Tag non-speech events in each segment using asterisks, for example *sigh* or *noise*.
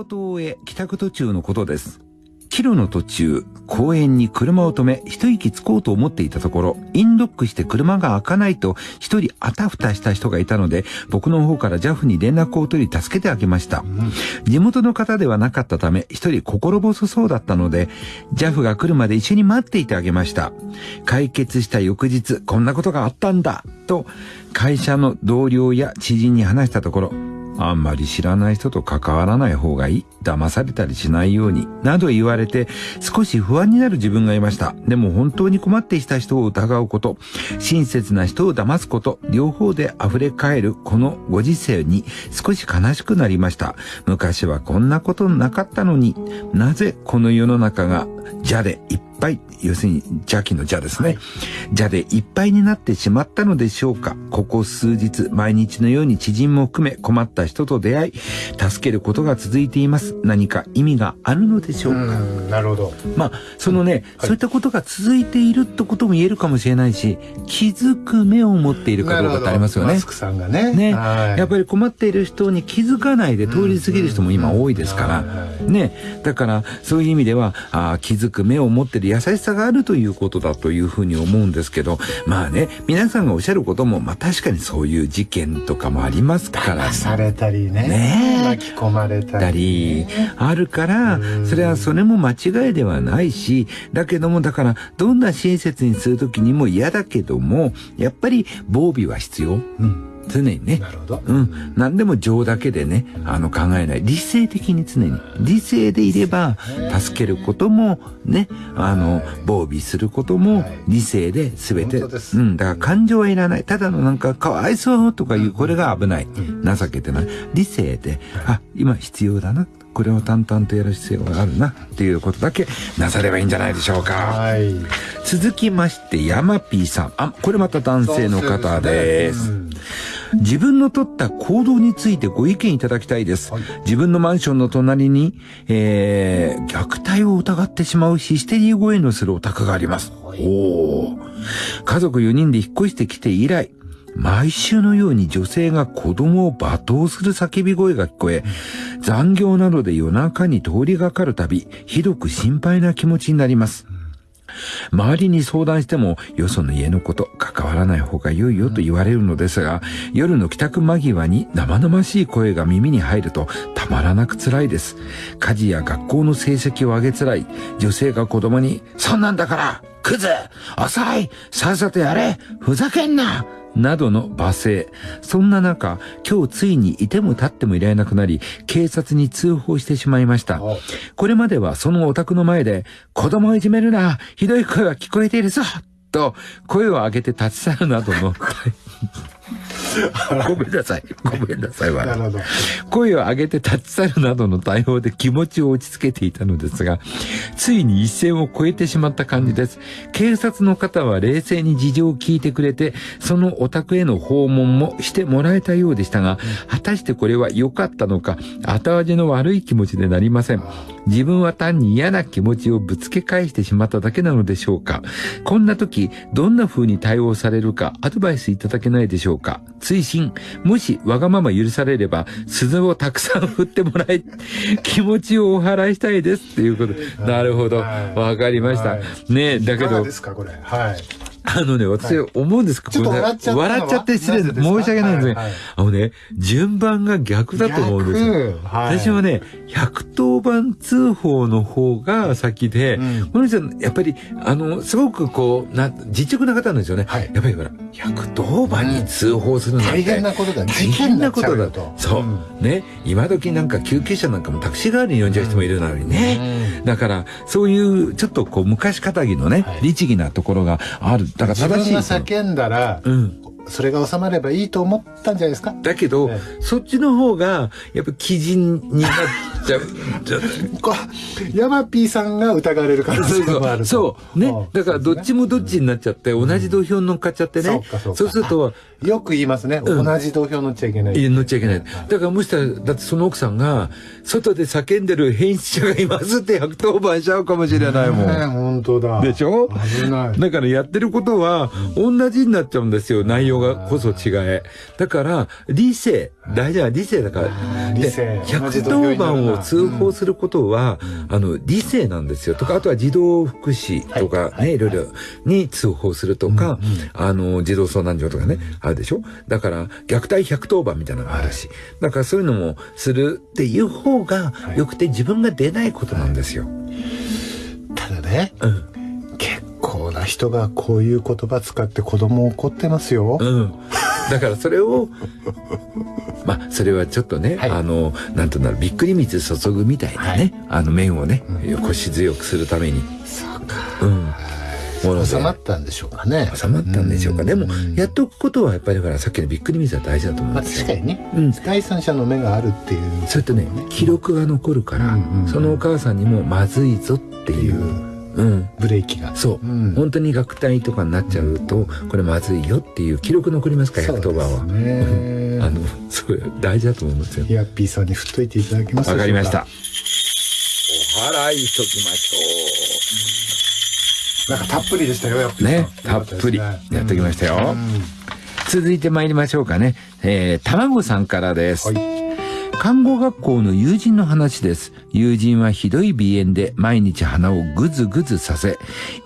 事を終え、帰宅途中のことです。キロの途中、公園に車を止め、一息つこうと思っていたところ、インロックして車が開かないと、一人あたふたした人がいたので、僕の方から JAF に連絡を取り助けてあげました。地元の方ではなかったため、一人心細そうだったので、JAF が来るまで一緒に待っていてあげました。解決した翌日、こんなことがあったんだと、会社の同僚や知人に話したところ、あんまり知らない人と関わらない方がいい。騙されたりしないように。など言われて少し不安になる自分がいました。でも本当に困っていた人を疑うこと、親切な人を騙すこと、両方で溢れ返るこのご時世に少し悲しくなりました。昔はこんなことなかったのに、なぜこの世の中が邪でいっぱい、要するに邪気の邪ですね。邪でいっぱいになってしまったのでしょうか。ここ数日、毎日のように知人も含め困った人と出会い、助けることが続いています。何か意味があるのでしょうか。うなるほど。まあ、そのね、うんはい、そういったことが続いているってことも言えるかもしれないし、気づく目を持っているかどうかってありますよね。マスクさんがね。ね。やっぱり困っている人に気づかないで通り過ぎる人も今多いですから。ね。だから、そういう意味では、あ気づく目を持っている優しさがあるということだというふうに思うんですけど、まあね、皆さんがおっしゃることも、まあ確かにそういう事件とかもありますから、ね。されたりね。ね巻き込まれたり、ね、あるから、それはそれも間違いではないし、だけども、だから、どんな親切にするときにも嫌だけども、やっぱり防備は必要。うん常にね。なるほど。うん。何でも情だけでね、あの考えない。理性的に常に。理性でいれば、助けることも、ね、あの、防備することも、理性で全て。うん。だから感情はいらない。ただのなんか、かわいそうとかいう、これが危ない。情けてない。理性で、あ、今必要だな。これを淡々とやる必要があるなっていうことだけなさればいいんじゃないでしょうか。はい、続きまして、ヤマピーさん。あ、これまた男性の方です。自分の取った行動についてご意見いただきたいです。はい、自分のマンションの隣に、えー、虐待を疑ってしまうヒステリー声のするお宅があります。はい、お家族4人で引っ越してきて以来、毎週のように女性が子供を罵倒する叫び声が聞こえ、残業などで夜中に通りがかるたび、ひどく心配な気持ちになります。周りに相談しても、よその家のこと関わらない方が良いよと言われるのですが、夜の帰宅間際に生々しい声が耳に入るとたまらなく辛いです。家事や学校の成績を上げづらい女性が子供に、そんなんだからクズ浅いさっさとやれふざけんななどの罵声。そんな中、今日ついにいても立ってもいられなくなり、警察に通報してしまいました。これまではそのお宅の前で、子供をいじめるなひどい声は聞こえているぞと、声を上げて立ち去るなどの *laughs* ごめんなさい。ごめんなさい。なるほど。声を上げて立ち去るなどの対応で気持ちを落ち着けていたのですが、ついに一線を越えてしまった感じです。警察の方は冷静に事情を聞いてくれて、そのお宅への訪問もしてもらえたようでしたが、果たしてこれは良かったのか、後味の悪い気持ちでなりません。自分は単に嫌な気持ちをぶつけ返してしまっただけなのでしょうか。こんな時、どんな風に対応されるかアドバイスいただけないでしょうか。追伸、もしわがまま許されれば、鈴をたくさん振ってもらい、気持ちをお払いしたいですっていうこと。なるほど。わかりました。ねだけど。ですか、これ。はい。あのね、私思うんですけど、笑っちゃ笑っちゃって失礼です。申し訳ないんですね、あのね、順番が逆だと思うんですよ。私はね、110番通報の方が先で、この人やっぱり、あの、すごくこう、な、実直な方なんですよね。やっぱりほら、110番に通報するなんて、大変なことだ。大変なことだと。そう。ね、今時なんか救急車なんかもタクシー代わりに呼んじゃう人もいるのにね。だから、そういう、ちょっとこう、昔かたぎのね、律儀なところがある。だから正しい。自分が叫んだら、うん、それが収まればいいと思ったんじゃないですか？だけど、そっちの方が、やっぱ基準になっちゃう。ヤマピーさんが疑われる可能性もあるそう。ね。だからどっちもどっちになっちゃって、同じ土俵に乗っかっちゃってね。そうすると、よく言いますね。同じ土俵乗っちゃいけない。乗っちゃいけない。だからもしたら、だってその奥さんが、外で叫んでる編集者がいますって110番しちゃうかもしれないもん。ね、本当だ。でしょ？危ない。だからやってることは、同じになっちゃうんですよ。内容がこそ違え。だから、理性、大事な理性だから。理性。110番を通報することは、あの、理性なんですよ。とか、あとは児童福祉とかね、い。ろいろに通報するとか、あの、児童相談所とかね、あるでしょ？だから、虐待110番みたいなのがあるし、だからそういうのもするっていう方がよくて自分が出ないことなんですよ。ただね、うん、結構な人がこういう言葉使って子供怒ってますよ。うん。だからそれを、まあ、それはちょっとね、はい、あの、なんとなる、びっくり水注ぐみたいなね、はい、あの面をね、うん、腰強くするために。そうか。うん。収まったんでしょうかね。収まったんでしょうか。でも、やっておくことはやっぱりほら、さっきのびっくり水は大事だと思うんですよ。まあ、確かにね。うん。第三者の目があるっていう、それとね、記録が残るから、そのお母さんにもまずいぞっていう。うん、ブレーキが。そう、うん、本当に虐待とかになっちゃうとこれまずいよっていう記録残りますから110番は、ね、*laughs* あのそう大事だと思いますよ。ヤッピーさんに振っといていただけますわかりました。お祓いしときましょう。なんかたっぷりでしたよやっぱね。たっぷりやってきましたよ、うん、続いて参りましょうかね。えー、卵さんからです、はい看護学校の友人の話です。友人はひどい鼻炎で毎日鼻をぐずぐずさせ、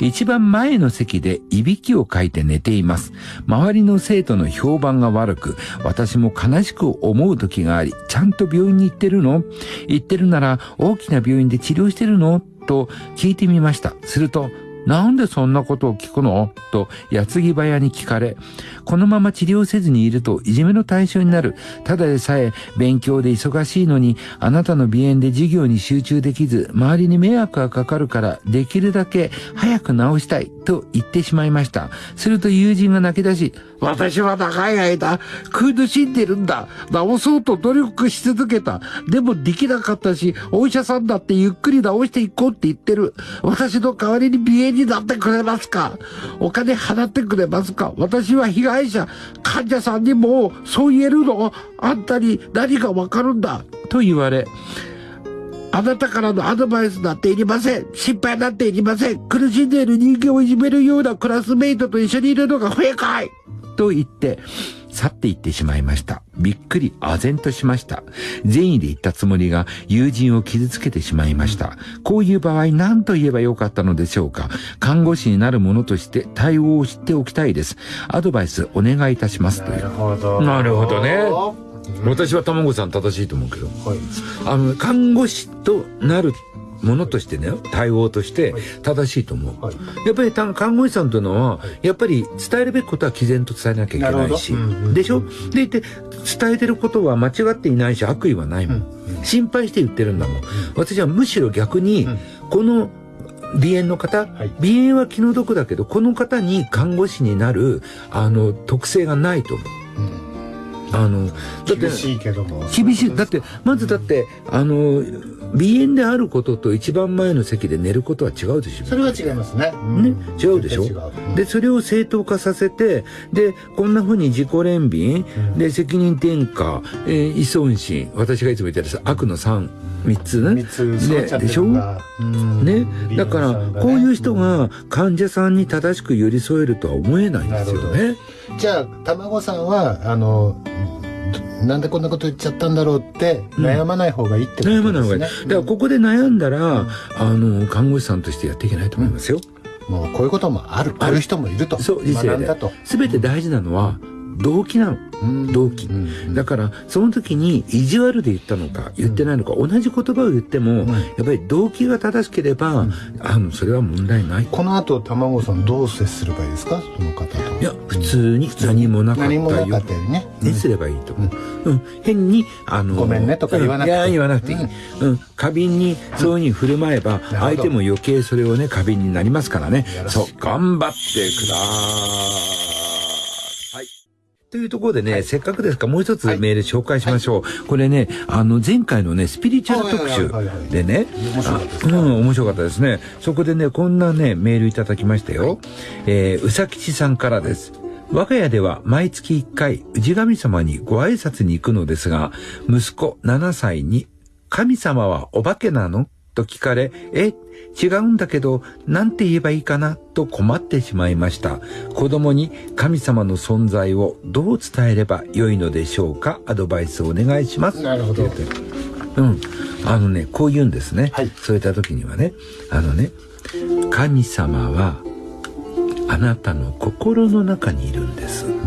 一番前の席でいびきをかいて寝ています。周りの生徒の評判が悪く、私も悲しく思う時があり、ちゃんと病院に行ってるの？行ってるなら大きな病院で治療してるの？と聞いてみました。すると、なんでそんなことを聞くの？と、矢継ぎ早に聞かれ、このまま治療せずにいるといじめの対象になる。ただでさえ勉強で忙しいのに、あなたの鼻炎で授業に集中できず、周りに迷惑がかかるから、できるだけ早く治したいと言ってしまいました。すると友人が泣き出し、私は長い間苦しんでるんだ。治そうと努力し続けた。でもできなかったし、お医者さんだってゆっくり治していこうって言ってる。私の代わりに鼻炎になってくれますかお金払ってくれますか私は被害者、患者さんにもそう言えるの？あんたに何がわかるんだ？と言われ、あなたからのアドバイスなんていりません。心配なんていりません。苦しんでいる人間をいじめるようなクラスメイトと一緒にいるのが不愉快と言って、去っていってしまいました。びっくり、唖然としました。善意で言ったつもりが友人を傷つけてしまいました。こういう場合何と言えばよかったのでしょうか看護師になる者として対応を知っておきたいです。アドバイスお願いいたします。なるほど。なるほどね。私は卵さん正しいと思うけど。はい、あの、看護師となるものとしてね対応として正しいと思う、はい、やっぱり看護師さんというのは、やっぱり伝えるべきことは毅然と伝えなきゃいけないし、でしょ？でいて伝えてることは間違っていないし悪意はないもん、心配して言ってるんだもん、私はむしろ逆に、この鼻炎の方、はい、鼻炎は気の毒だけどこの方に看護師になるあの特性がないと思う。あのだって厳しいけども。厳しい。だってまずだってあの鼻炎であることと一番前の席で寝ることは違うでしょ。それは違いますね。ね、違うでしょ、う。ん、で、それを正当化させて、で、こんな風に自己憐憫、うん、で、責任転嫁、えー、依存心、私がいつも言ってる悪の3、三つね。つででしょ？ね？だから、こういう人が患者さんに正しく寄り添えるとは思えないんですよね。じゃあ、卵さんは、あの、なんでこんなこと言っちゃったんだろうって悩まない方がいいってことですね、悩まない方がいい。だからここで悩んだら、あの看護師さんとしてやっていけないと思いますよ、もうこういうこともある。こういう人もいると。そう人生で。全て大事なのは、動機なの。動機。だから、その時に意地悪で言ったのか、言ってないのか、同じ言葉を言っても、やっぱり動機が正しければ、あの、それは問題ない。この後、卵さんどう接すればいいですか？その方と。いや、普通に何もなかったよ。何もなかったよね。にすればいいと思う。うん。変に、あの、ごめんねとか言わなくていい。いや、言わなくていい。うん。過敏に、そういうふうに振る舞えば、相手も余計それをね、過敏になりますからね。そう、頑張ってください。というところでね、はい、せっかくですからもう一つメール紹介しましょう。はい、これね、あの、前回のね、スピリチュアル特集でね、うん、面白かったですね。そこでね、こんなね、メールいただきましたよ。はい、えー、うさきちさんからです。我が家では毎月1回、氏神様にご挨拶に行くのですが、息子7歳に、神様はお化けなの？と聞かれ、え、違うんだけど、なんて言えばいいかなと困ってしまいました。子供に神様の存在をどう伝えればよいのでしょうかアドバイスをお願いします。なるほど。うん。あのね、こう言うんですね。はい、そういった時にはね、あのね、神様はあなたの心の中にいるんです。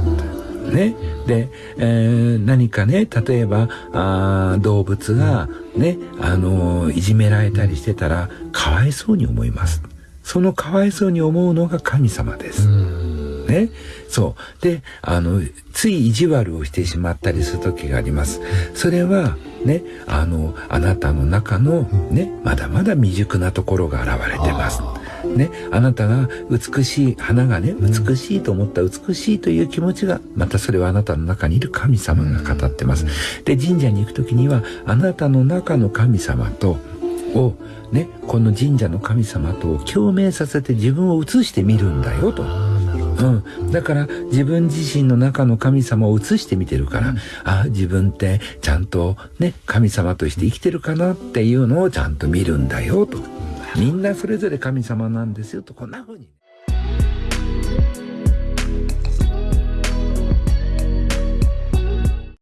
ね。で、えー、何かね、例えば、あ動物がね、あのいじめられたりしてたら、かわいそうに思います。そのかわいそうに思うのが神様です。ね。そう。で、あの、つい意地悪をしてしまったりする時があります。それは、ね、あの、あなたの中のね、まだまだ未熟なところが現れてます。ね、あなたが美しい、花がね、美しいと思った美しいという気持ちが、またそれはあなたの中にいる神様が語ってます。で、神社に行く時には、あなたの中の神様と、をね、この神社の神様と共鳴させて自分を映してみるんだよと。うん。だから自分自身の中の神様を映してみてるから、うん、あ自分ってちゃんとね、神様として生きてるかなっていうのをちゃんと見るんだよと。みんなそれぞれ神様なんですよと、こんな風に。